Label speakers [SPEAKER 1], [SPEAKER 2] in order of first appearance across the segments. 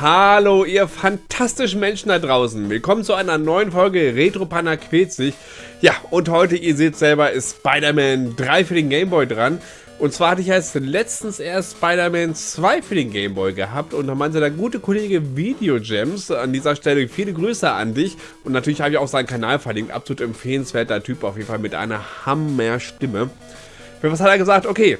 [SPEAKER 1] Hallo, ihr fantastischen Menschen da draußen. Willkommen zu einer neuen Folge Retro Panda quält sich. Ja, und heute, ihr seht selber, ist Spider-Man 3 für den Gameboy dran. Und zwar hatte ich jetzt letztens erst Spider-Man 2 für den Gameboy gehabt und da meinte der gute Kollege Video Gems an dieser Stelle viele Grüße an dich. Und natürlich habe ich auch seinen Kanal verlinkt. Absolut empfehlenswerter Typ, auf jeden Fall mit einer Hammer-Stimme. Für was hat er gesagt? Okay,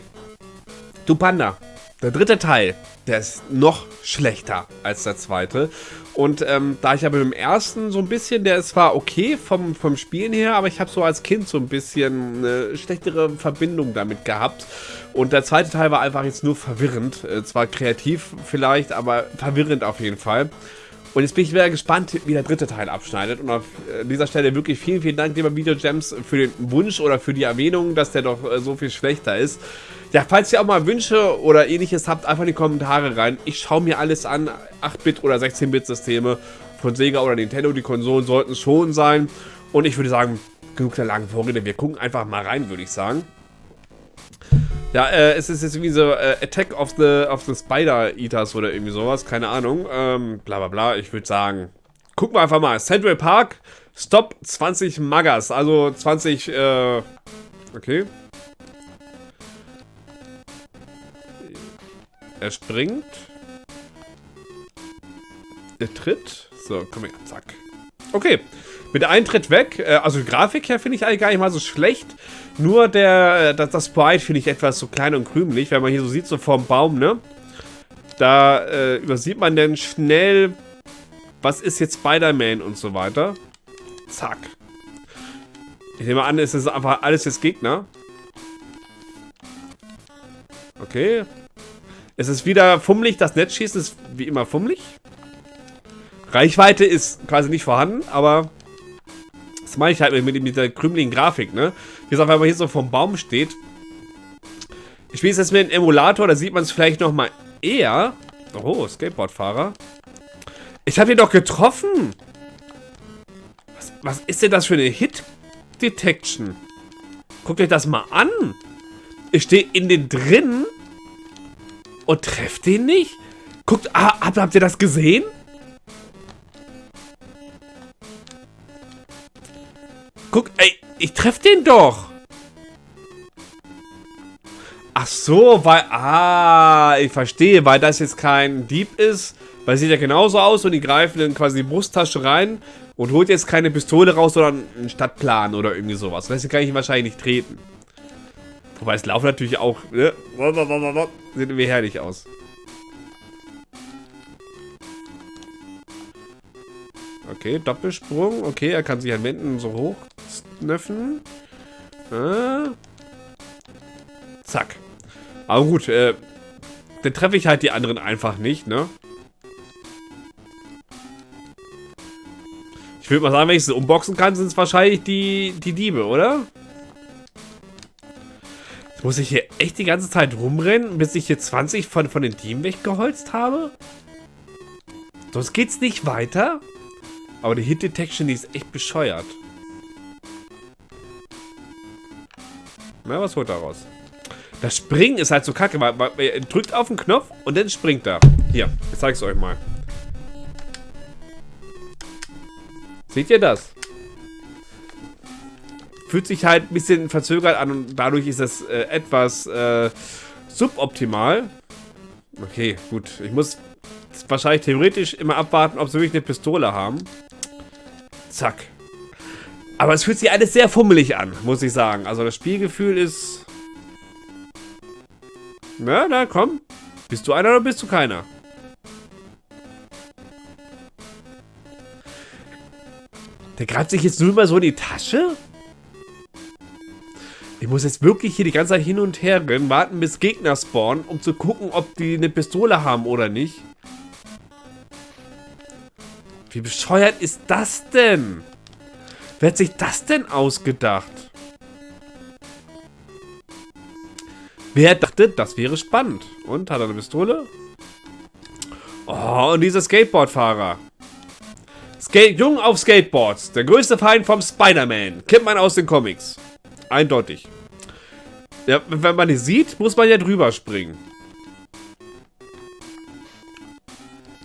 [SPEAKER 1] du Panda, der dritte Teil, der ist noch schlechter als der zweite. Und ähm, da ich aber im ersten so ein bisschen, der ist zwar okay vom, vom Spielen her, aber ich habe so als Kind so ein bisschen eine schlechtere Verbindung damit gehabt. Und der zweite Teil war einfach jetzt nur verwirrend. Äh, zwar kreativ vielleicht, aber verwirrend auf jeden Fall. Und jetzt bin ich wieder gespannt, wie der dritte Teil abschneidet. Und auf äh, dieser Stelle wirklich vielen, vielen Dank, lieber Video Gems, für den Wunsch oder für die Erwähnung, dass der doch äh, so viel schlechter ist. Ja, falls ihr auch mal Wünsche oder ähnliches habt, einfach in die Kommentare rein. Ich schaue mir alles an. 8-Bit- oder 16-Bit-Systeme von Sega oder Nintendo, die Konsolen sollten schon sein. Und ich würde sagen, genug der langen Vorrede. Wir gucken einfach mal rein, würde ich sagen. Ja, äh, es ist jetzt wie so äh, Attack of the, of the Spider Eaters oder irgendwie sowas, keine Ahnung. Ähm, bla bla bla, ich würde sagen, gucken wir einfach mal. Central Park, Stop 20 Magas, also 20, äh, okay. Er springt. Er tritt. So, komm her, zack. Okay, mit einem Tritt weg. Äh, also Grafik her finde ich eigentlich gar nicht mal so schlecht. Nur der, äh, das, das Sprite finde ich etwas so klein und krümelig, wenn man hier so sieht, so vorm Baum, ne? Da äh, übersieht man dann schnell, was ist jetzt Spider-Man und so weiter. Zack. Ich nehme an, es ist einfach alles jetzt Gegner. Okay. Es ist wieder fummelig, das Netzschießen ist wie immer fummelig. Reichweite ist quasi nicht vorhanden, aber das meine ich halt mit, mit der krümeligen Grafik, ne? Wie gesagt, wenn man hier so vom Baum steht. Ich spiele jetzt mit einem Emulator, da sieht man es vielleicht noch mal eher. Oh, Skateboardfahrer. Ich habe ihn doch getroffen. Was, was ist denn das für eine Hit-Detection? Guckt euch das mal an. Ich stehe in den drin und treffe den nicht. Guckt, ah, habt, habt ihr das gesehen? Guck, ey, ich treffe den doch. Ach so, weil, ah, ich verstehe, weil das jetzt kein Dieb ist, weil sieht ja genauso aus und die greifen in quasi die Brusttasche rein und holt jetzt keine Pistole raus, sondern einen Stadtplan oder irgendwie sowas. Deswegen kann ich wahrscheinlich nicht treten. Wobei es laufen natürlich auch, ne? Sieht irgendwie herrlich aus. Okay, Doppelsprung. Okay, er kann sich an Wänden so hoch Knöpfen. Äh. Zack. Aber gut, äh, dann treffe ich halt die anderen einfach nicht, ne? Ich würde mal sagen, wenn ich sie unboxen kann, sind es wahrscheinlich die, die Diebe, oder? Jetzt muss ich hier echt die ganze Zeit rumrennen, bis ich hier 20 von, von den Dieben weggeholzt habe? Sonst geht's nicht weiter? Aber die Hit Detection, die ist echt bescheuert. Na, was holt er raus? Das Springen ist halt so kacke, weil, weil er drückt auf den Knopf und dann springt er. Hier, ich zeig's euch mal. Seht ihr das? Fühlt sich halt ein bisschen verzögert an und dadurch ist es äh, etwas äh, suboptimal. Okay, gut. Ich muss wahrscheinlich theoretisch immer abwarten, ob sie wirklich eine Pistole haben. Zack. Aber es fühlt sich alles sehr fummelig an, muss ich sagen. Also das Spielgefühl ist... Na, na, komm. Bist du einer oder bist du keiner? Der greift sich jetzt nur mal so in die Tasche? Ich muss jetzt wirklich hier die ganze Zeit hin und her rennen, warten bis Gegner spawnen, um zu gucken, ob die eine Pistole haben oder nicht. Wie bescheuert ist das denn? Wer hat sich das denn ausgedacht? Wer dachte, das wäre spannend? Und, hat er eine Pistole? Oh, und dieser Skateboardfahrer. Skate Jung auf Skateboards. Der größte Feind vom Spider-Man. Kennt man aus den Comics. Eindeutig. Ja, wenn man die sieht, muss man ja drüber springen.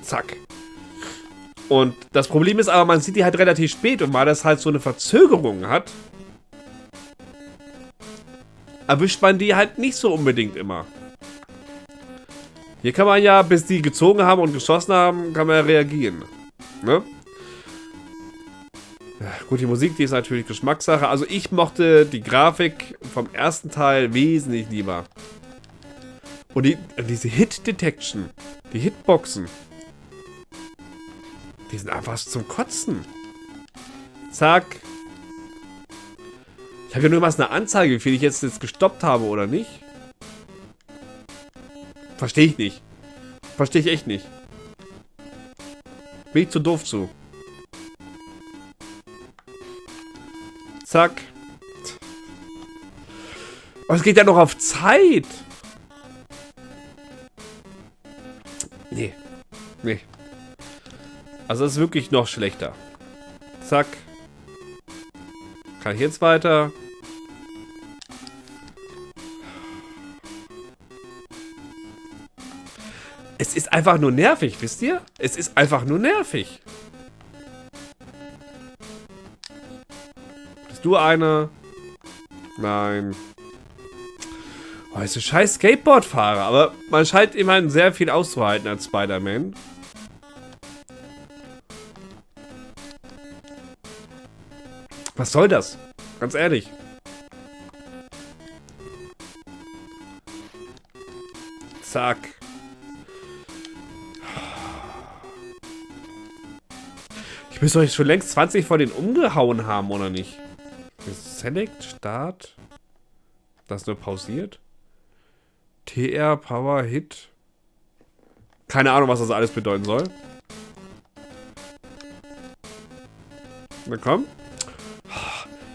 [SPEAKER 1] Zack. Und das Problem ist aber, man sieht die halt relativ spät und weil das halt so eine Verzögerung hat, erwischt man die halt nicht so unbedingt immer. Hier kann man ja, bis die gezogen haben und geschossen haben, kann man ja reagieren. Ne? Gut, die Musik, die ist natürlich Geschmackssache. Also ich mochte die Grafik vom ersten Teil wesentlich lieber. Und die, diese Hit-Detection, die Hitboxen, die sind einfach zum Kotzen. Zack. Ich habe ja nur mal eine Anzeige, wie viel ich jetzt, jetzt gestoppt habe oder nicht. Verstehe ich nicht. Verstehe ich echt nicht. Bin ich zu doof zu. Zack. Es geht ja noch auf Zeit. Nee. Nee. Also es ist wirklich noch schlechter. Zack. Kann ich jetzt weiter? Es ist einfach nur nervig, wisst ihr? Es ist einfach nur nervig. Bist du eine? Nein. Oh, ist ein scheiß Skateboardfahrer, aber man scheint immerhin sehr viel auszuhalten als Spider-Man. Was soll das? Ganz ehrlich. Zack. Ich müsste euch schon längst 20 von denen umgehauen haben, oder nicht? Select, Start. Das nur pausiert. TR, Power, Hit. Keine Ahnung, was das alles bedeuten soll. Na komm.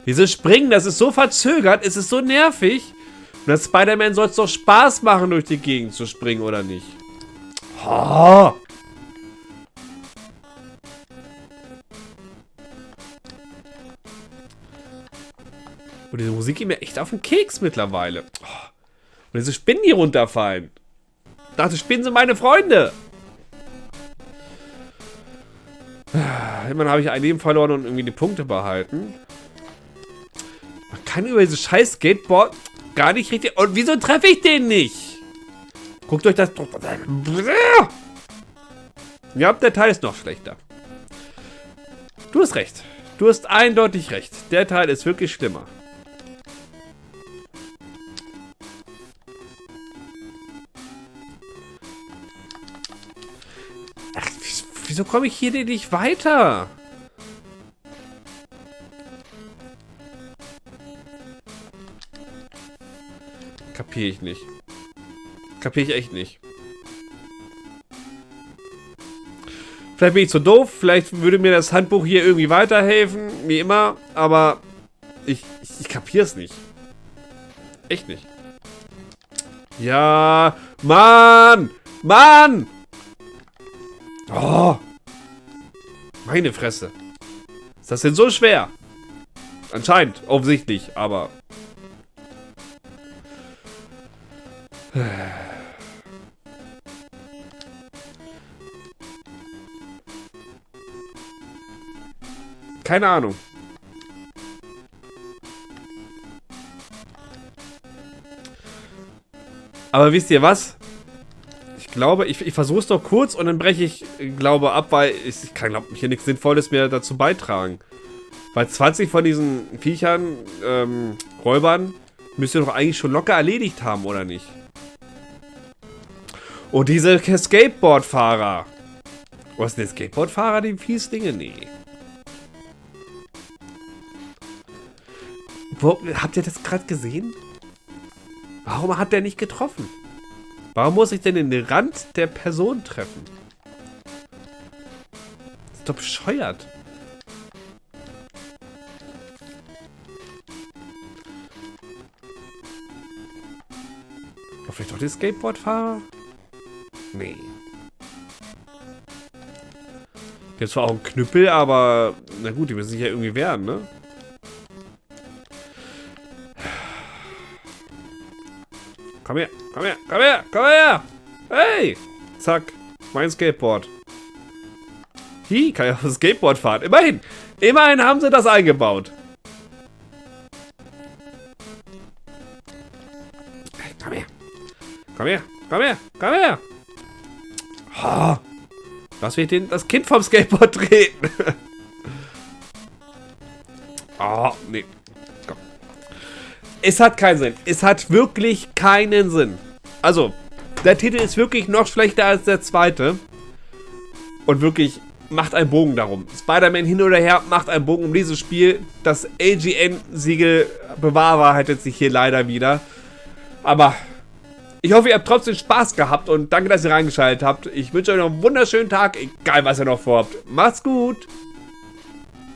[SPEAKER 1] Dieses Springen, das ist so verzögert, es ist so nervig. Und das Spider-Man soll es doch Spaß machen, durch die Gegend zu springen, oder nicht? Oh. Und diese Musik geht mir echt auf den Keks mittlerweile. Und diese Spinnen, die runterfallen. Ich dachte, Spinnen sind meine Freunde. Immerhin habe ich ein Leben verloren und irgendwie die Punkte behalten. Kann über dieses scheiß Skateboard gar nicht richtig... Und wieso treffe ich den nicht? Guckt euch das... Ja, der Teil ist noch schlechter. Du hast recht. Du hast eindeutig recht. Der Teil ist wirklich schlimmer. Wieso komme ich hier nicht weiter? Kapiere ich nicht. Kapiere ich echt nicht. Vielleicht bin ich zu doof, vielleicht würde mir das Handbuch hier irgendwie weiterhelfen, wie immer, aber ich, ich, ich kapiere es nicht. Echt nicht. Ja, Mann! Mann! Oh! Meine Fresse. Ist das denn so schwer? Anscheinend, offensichtlich, aber... Keine Ahnung. Aber wisst ihr was? glaube, ich, ich versuche es doch kurz und dann breche ich, glaube, ab, weil ich, ich kann, glaube hier nichts Sinnvolles mehr dazu beitragen. Weil 20 von diesen Viechern, ähm, Räubern, müsst ihr doch eigentlich schon locker erledigt haben, oder nicht? Und diese Skateboardfahrer. Was sind denn Skateboardfahrer, die fies Dinge? Nee. Wo, habt ihr das gerade gesehen? Warum hat der nicht getroffen? Warum muss ich denn den Rand der Person treffen? Das ist doch bescheuert. War vielleicht doch der Skateboardfahrer? Nee. Jetzt zwar auch ein Knüppel, aber na gut, die müssen sich ja irgendwie wehren, ne? Komm her, komm her, komm her, komm her! Hey! Zack, mein Skateboard. Hi, kann ja auf dem Skateboard fahren. Immerhin. Immerhin haben sie das eingebaut. Komm her. Komm her. Komm her. Komm her. Oh. Lass mich den, das Kind vom Skateboard treten. Es hat keinen Sinn. Es hat wirklich keinen Sinn. Also, der Titel ist wirklich noch schlechter als der zweite. Und wirklich, macht einen Bogen darum. Spider-Man hin oder her macht einen Bogen um dieses Spiel. Das AGN-Siegel bewahrheitet sich hier leider wieder. Aber ich hoffe, ihr habt trotzdem Spaß gehabt und danke, dass ihr reingeschaltet habt. Ich wünsche euch noch einen wunderschönen Tag, egal was ihr noch vorhabt. Macht's gut!